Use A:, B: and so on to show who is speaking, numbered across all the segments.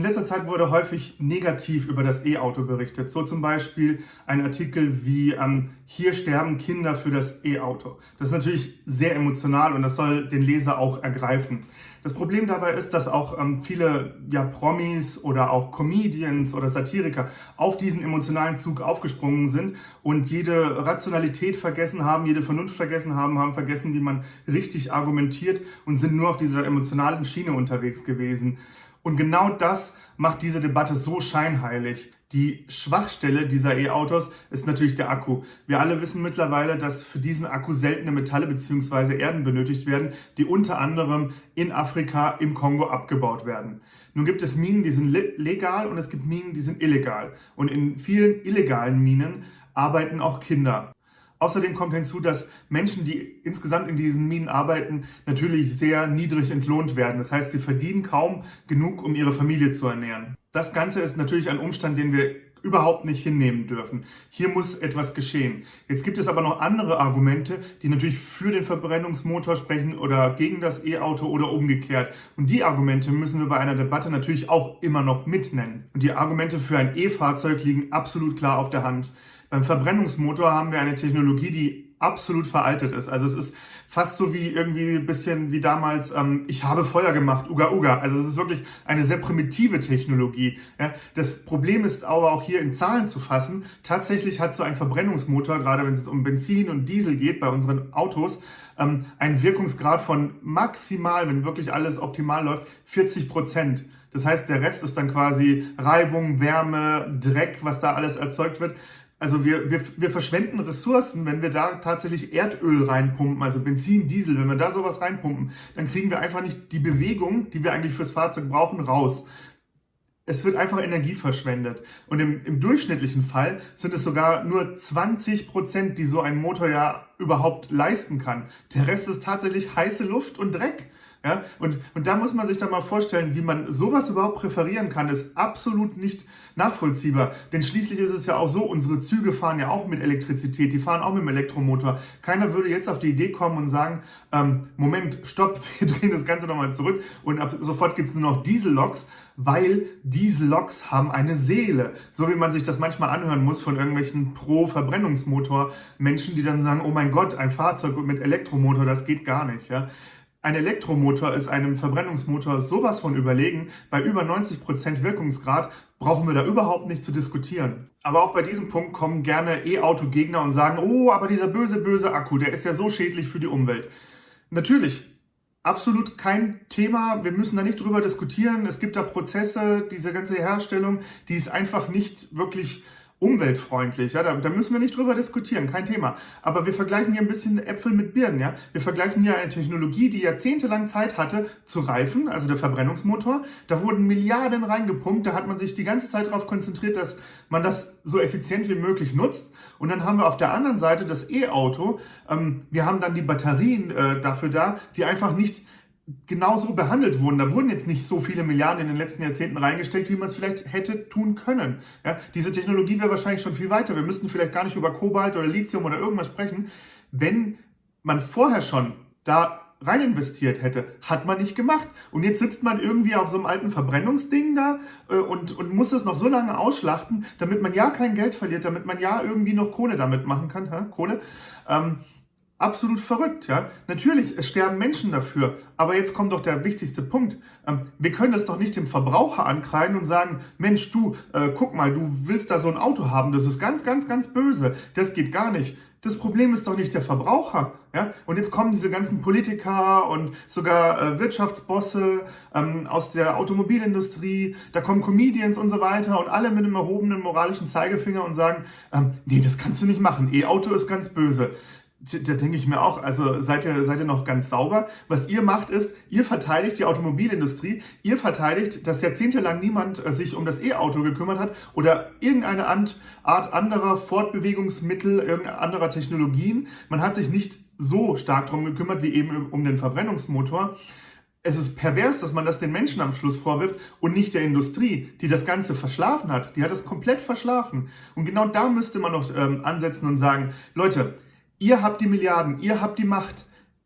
A: In letzter Zeit wurde häufig negativ über das E-Auto berichtet. So zum Beispiel ein Artikel wie ähm, Hier sterben Kinder für das E-Auto. Das ist natürlich sehr emotional und das soll den Leser auch ergreifen. Das Problem dabei ist, dass auch ähm, viele ja, Promis oder auch Comedians oder Satiriker auf diesen emotionalen Zug aufgesprungen sind und jede Rationalität vergessen haben, jede Vernunft vergessen haben, haben vergessen, wie man richtig argumentiert und sind nur auf dieser emotionalen Schiene unterwegs gewesen. Und genau das macht diese Debatte so scheinheilig. Die Schwachstelle dieser E-Autos ist natürlich der Akku. Wir alle wissen mittlerweile, dass für diesen Akku seltene Metalle bzw. Erden benötigt werden, die unter anderem in Afrika im Kongo abgebaut werden. Nun gibt es Minen, die sind legal und es gibt Minen, die sind illegal. Und in vielen illegalen Minen arbeiten auch Kinder. Außerdem kommt hinzu, dass Menschen, die insgesamt in diesen Minen arbeiten, natürlich sehr niedrig entlohnt werden. Das heißt, sie verdienen kaum genug, um ihre Familie zu ernähren. Das Ganze ist natürlich ein Umstand, den wir überhaupt nicht hinnehmen dürfen. Hier muss etwas geschehen. Jetzt gibt es aber noch andere Argumente, die natürlich für den Verbrennungsmotor sprechen oder gegen das E-Auto oder umgekehrt. Und die Argumente müssen wir bei einer Debatte natürlich auch immer noch mitnennen. Und die Argumente für ein E-Fahrzeug liegen absolut klar auf der Hand. Beim Verbrennungsmotor haben wir eine Technologie, die absolut veraltet ist. Also es ist fast so wie irgendwie ein bisschen wie damals, ähm, ich habe Feuer gemacht, Uga Uga. Also es ist wirklich eine sehr primitive Technologie. Ja. Das Problem ist aber auch hier in Zahlen zu fassen. Tatsächlich hat so ein Verbrennungsmotor, gerade wenn es um Benzin und Diesel geht bei unseren Autos, ähm, einen Wirkungsgrad von maximal, wenn wirklich alles optimal läuft, 40 Prozent. Das heißt, der Rest ist dann quasi Reibung, Wärme, Dreck, was da alles erzeugt wird. Also wir, wir, wir verschwenden Ressourcen, wenn wir da tatsächlich Erdöl reinpumpen, also Benzin, Diesel, wenn wir da sowas reinpumpen, dann kriegen wir einfach nicht die Bewegung, die wir eigentlich fürs Fahrzeug brauchen, raus. Es wird einfach Energie verschwendet. Und im, im durchschnittlichen Fall sind es sogar nur 20 Prozent, die so ein Motor ja überhaupt leisten kann. Der Rest ist tatsächlich heiße Luft und Dreck. Ja, und, und da muss man sich dann mal vorstellen, wie man sowas überhaupt präferieren kann, ist absolut nicht nachvollziehbar. Denn schließlich ist es ja auch so, unsere Züge fahren ja auch mit Elektrizität, die fahren auch mit dem Elektromotor. Keiner würde jetzt auf die Idee kommen und sagen, ähm, Moment, stopp, wir drehen das Ganze nochmal zurück und ab sofort gibt es nur noch Dieselloks, weil Dieselloks haben eine Seele. So wie man sich das manchmal anhören muss von irgendwelchen Pro-Verbrennungsmotor-Menschen, die dann sagen, oh mein Gott, ein Fahrzeug mit Elektromotor, das geht gar nicht. Ja? Ein Elektromotor ist einem Verbrennungsmotor sowas von überlegen. Bei über 90% Wirkungsgrad brauchen wir da überhaupt nicht zu diskutieren. Aber auch bei diesem Punkt kommen gerne E-Auto-Gegner und sagen, oh, aber dieser böse, böse Akku, der ist ja so schädlich für die Umwelt. Natürlich, absolut kein Thema. Wir müssen da nicht drüber diskutieren. Es gibt da Prozesse, diese ganze Herstellung, die ist einfach nicht wirklich umweltfreundlich. Ja, da, da müssen wir nicht drüber diskutieren, kein Thema. Aber wir vergleichen hier ein bisschen Äpfel mit Birnen. Ja? Wir vergleichen hier eine Technologie, die jahrzehntelang Zeit hatte zu reifen, also der Verbrennungsmotor. Da wurden Milliarden reingepumpt, da hat man sich die ganze Zeit darauf konzentriert, dass man das so effizient wie möglich nutzt. Und dann haben wir auf der anderen Seite das E-Auto. Ähm, wir haben dann die Batterien äh, dafür da, die einfach nicht genauso behandelt wurden. Da wurden jetzt nicht so viele Milliarden in den letzten Jahrzehnten reingesteckt, wie man es vielleicht hätte tun können. Ja, diese Technologie wäre wahrscheinlich schon viel weiter. Wir müssten vielleicht gar nicht über Kobalt oder Lithium oder irgendwas sprechen. Wenn man vorher schon da rein investiert hätte, hat man nicht gemacht. Und jetzt sitzt man irgendwie auf so einem alten Verbrennungsding da äh, und, und muss es noch so lange ausschlachten, damit man ja kein Geld verliert, damit man ja irgendwie noch Kohle damit machen kann. Hä? Kohle. Ähm, absolut verrückt, ja. Natürlich, es sterben Menschen dafür, aber jetzt kommt doch der wichtigste Punkt. Ähm, wir können das doch nicht dem Verbraucher ankreiden und sagen, Mensch, du, äh, guck mal, du willst da so ein Auto haben, das ist ganz, ganz, ganz böse. Das geht gar nicht. Das Problem ist doch nicht der Verbraucher. Ja? Und jetzt kommen diese ganzen Politiker und sogar äh, Wirtschaftsbosse ähm, aus der Automobilindustrie, da kommen Comedians und so weiter und alle mit einem erhobenen moralischen Zeigefinger und sagen, ähm, nee, das kannst du nicht machen, E-Auto ist ganz böse. Da denke ich mir auch, also seid ihr, seid ihr noch ganz sauber? Was ihr macht ist, ihr verteidigt die Automobilindustrie, ihr verteidigt, dass jahrzehntelang niemand äh, sich um das E-Auto gekümmert hat oder irgendeine Art anderer Fortbewegungsmittel, irgendeiner anderer Technologien. Man hat sich nicht so stark darum gekümmert wie eben um den Verbrennungsmotor. Es ist pervers, dass man das den Menschen am Schluss vorwirft und nicht der Industrie, die das Ganze verschlafen hat. Die hat das komplett verschlafen. Und genau da müsste man noch ähm, ansetzen und sagen, Leute, Ihr habt die Milliarden, ihr habt die Macht.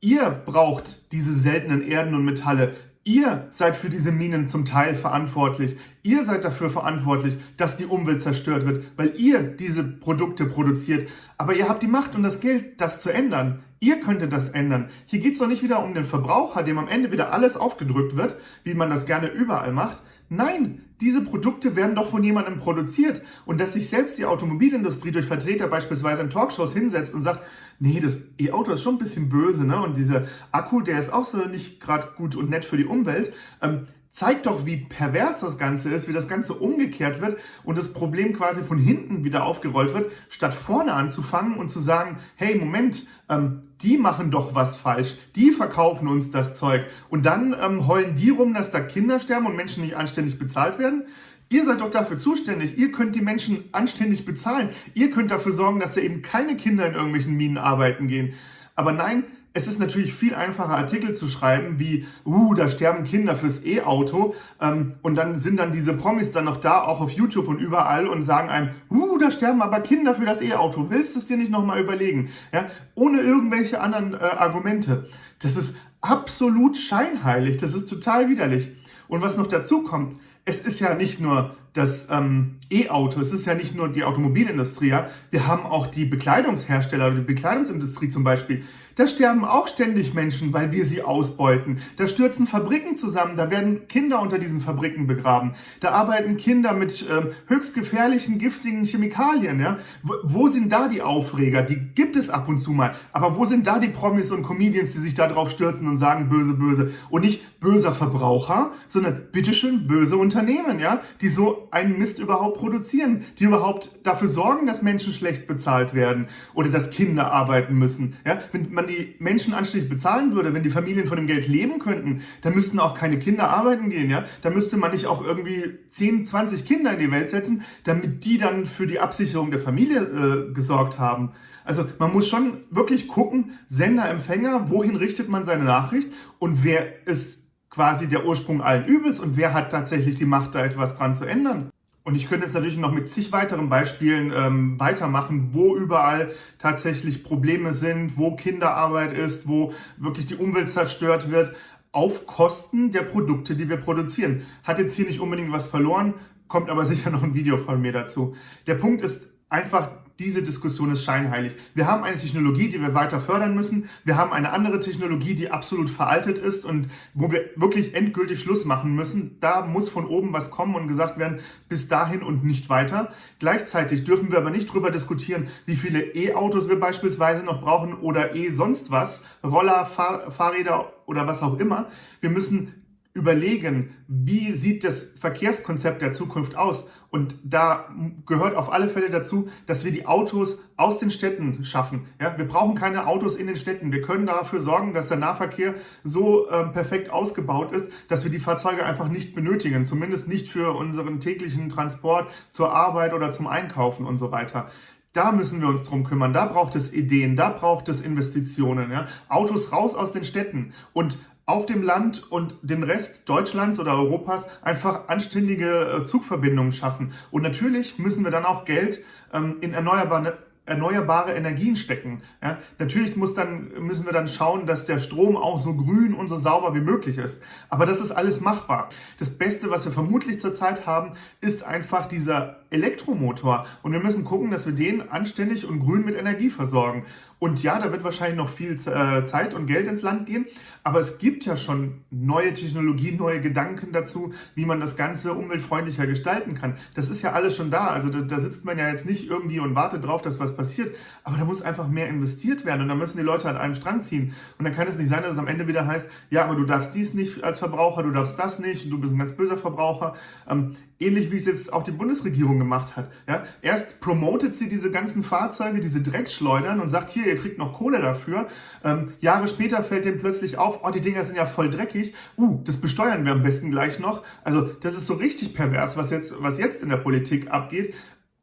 A: Ihr braucht diese seltenen Erden und Metalle. Ihr seid für diese Minen zum Teil verantwortlich. Ihr seid dafür verantwortlich, dass die Umwelt zerstört wird, weil ihr diese Produkte produziert. Aber ihr habt die Macht und das Geld, das zu ändern. Ihr könntet das ändern. Hier geht es doch nicht wieder um den Verbraucher, dem am Ende wieder alles aufgedrückt wird, wie man das gerne überall macht. Nein, diese Produkte werden doch von jemandem produziert. Und dass sich selbst die Automobilindustrie durch Vertreter beispielsweise in Talkshows hinsetzt und sagt, nee, das E-Auto ist schon ein bisschen böse, ne? Und dieser Akku, der ist auch so nicht gerade gut und nett für die Umwelt. Ähm, zeigt doch, wie pervers das Ganze ist, wie das Ganze umgekehrt wird und das Problem quasi von hinten wieder aufgerollt wird, statt vorne anzufangen und zu sagen, hey, Moment, ähm, die machen doch was falsch, die verkaufen uns das Zeug und dann ähm, heulen die rum, dass da Kinder sterben und Menschen nicht anständig bezahlt werden. Ihr seid doch dafür zuständig. Ihr könnt die Menschen anständig bezahlen. Ihr könnt dafür sorgen, dass da eben keine Kinder in irgendwelchen Minen arbeiten gehen. Aber nein, es ist natürlich viel einfacher, Artikel zu schreiben, wie, uh, da sterben Kinder fürs E-Auto. Ähm, und dann sind dann diese Promis dann noch da, auch auf YouTube und überall und sagen einem, uh, da sterben aber Kinder für das E-Auto. Willst du es dir nicht nochmal überlegen? Ja, ohne irgendwelche anderen äh, Argumente. Das ist absolut scheinheilig. Das ist total widerlich. Und was noch dazu kommt, es ist ja nicht nur das ähm, E-Auto, es ist ja nicht nur die Automobilindustrie, ja. wir haben auch die Bekleidungshersteller oder die Bekleidungsindustrie zum Beispiel. Da sterben auch ständig Menschen, weil wir sie ausbeuten. Da stürzen Fabriken zusammen, da werden Kinder unter diesen Fabriken begraben. Da arbeiten Kinder mit ähm, höchst gefährlichen, giftigen Chemikalien. Ja? Wo, wo sind da die Aufreger? Die gibt es ab und zu mal. Aber wo sind da die Promis und Comedians, die sich da drauf stürzen und sagen böse, böse? Und nicht böser Verbraucher, sondern bitteschön böse Unternehmen, ja, die so einen Mist überhaupt produzieren, die überhaupt dafür sorgen, dass Menschen schlecht bezahlt werden oder dass Kinder arbeiten müssen. Ja? Wenn man die Menschen anständig bezahlen würde, wenn die Familien von dem Geld leben könnten, dann müssten auch keine Kinder arbeiten gehen. Ja? Da müsste man nicht auch irgendwie 10, 20 Kinder in die Welt setzen, damit die dann für die Absicherung der Familie äh, gesorgt haben. Also man muss schon wirklich gucken, Sender, Empfänger, wohin richtet man seine Nachricht und wer ist quasi der Ursprung allen Übels und wer hat tatsächlich die Macht, da etwas dran zu ändern. Und ich könnte jetzt natürlich noch mit zig weiteren Beispielen ähm, weitermachen, wo überall tatsächlich Probleme sind, wo Kinderarbeit ist, wo wirklich die Umwelt zerstört wird, auf Kosten der Produkte, die wir produzieren. Hat jetzt hier nicht unbedingt was verloren, kommt aber sicher noch ein Video von mir dazu. Der Punkt ist einfach, diese Diskussion ist scheinheilig. Wir haben eine Technologie, die wir weiter fördern müssen. Wir haben eine andere Technologie, die absolut veraltet ist und wo wir wirklich endgültig Schluss machen müssen. Da muss von oben was kommen und gesagt werden, bis dahin und nicht weiter. Gleichzeitig dürfen wir aber nicht darüber diskutieren, wie viele E-Autos wir beispielsweise noch brauchen oder E sonst was, Roller, Fahr Fahrräder oder was auch immer. Wir müssen überlegen, wie sieht das Verkehrskonzept der Zukunft aus. Und da gehört auf alle Fälle dazu, dass wir die Autos aus den Städten schaffen. Ja, wir brauchen keine Autos in den Städten. Wir können dafür sorgen, dass der Nahverkehr so äh, perfekt ausgebaut ist, dass wir die Fahrzeuge einfach nicht benötigen. Zumindest nicht für unseren täglichen Transport zur Arbeit oder zum Einkaufen und so weiter. Da müssen wir uns drum kümmern. Da braucht es Ideen, da braucht es Investitionen. Ja? Autos raus aus den Städten und auf dem Land und den Rest Deutschlands oder Europas einfach anständige äh, Zugverbindungen schaffen. Und natürlich müssen wir dann auch Geld ähm, in erneuerbare erneuerbare Energien stecken. Ja, natürlich muss dann, müssen wir dann schauen, dass der Strom auch so grün und so sauber wie möglich ist. Aber das ist alles machbar. Das Beste, was wir vermutlich zurzeit haben, ist einfach dieser Elektromotor. Und wir müssen gucken, dass wir den anständig und grün mit Energie versorgen. Und ja, da wird wahrscheinlich noch viel äh, Zeit und Geld ins Land gehen. Aber es gibt ja schon neue Technologien, neue Gedanken dazu, wie man das Ganze umweltfreundlicher gestalten kann. Das ist ja alles schon da. Also da, da sitzt man ja jetzt nicht irgendwie und wartet drauf, dass was passiert. Aber da muss einfach mehr investiert werden und da müssen die Leute an einem Strang ziehen. Und dann kann es nicht sein, dass es am Ende wieder heißt, ja, aber du darfst dies nicht als Verbraucher, du darfst das nicht, du bist ein ganz böser Verbraucher. Ähm, ähnlich wie es jetzt auch die Bundesregierung gemacht hat. Ja? Erst promotet sie diese ganzen Fahrzeuge, diese Dreckschleudern und sagt, hier, ihr kriegt noch Kohle dafür. Ähm, Jahre später fällt dem plötzlich auf, oh, die Dinger sind ja voll dreckig. Uh, das besteuern wir am besten gleich noch. Also das ist so richtig pervers, was jetzt, was jetzt in der Politik abgeht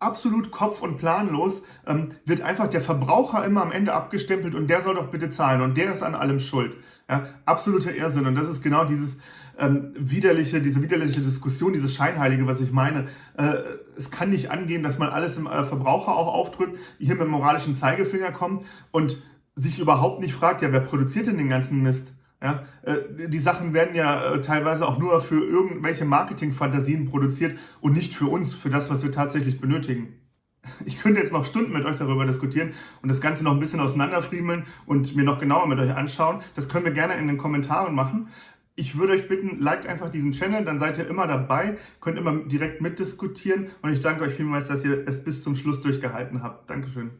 A: absolut kopf- und planlos, ähm, wird einfach der Verbraucher immer am Ende abgestempelt und der soll doch bitte zahlen und der ist an allem schuld. Ja, absoluter Irrsinn und das ist genau dieses ähm, widerliche, diese widerliche Diskussion, dieses Scheinheilige, was ich meine. Äh, es kann nicht angehen, dass man alles dem äh, Verbraucher auch aufdrückt, hier mit dem moralischen Zeigefinger kommt und sich überhaupt nicht fragt, ja, wer produziert denn den ganzen Mist? Ja, äh, die Sachen werden ja äh, teilweise auch nur für irgendwelche Marketingfantasien produziert und nicht für uns, für das, was wir tatsächlich benötigen. Ich könnte jetzt noch Stunden mit euch darüber diskutieren und das Ganze noch ein bisschen auseinanderfriemeln und mir noch genauer mit euch anschauen. Das können wir gerne in den Kommentaren machen. Ich würde euch bitten, liked einfach diesen Channel, dann seid ihr immer dabei, könnt immer direkt mitdiskutieren und ich danke euch vielmals, dass ihr es bis zum Schluss durchgehalten habt. Dankeschön.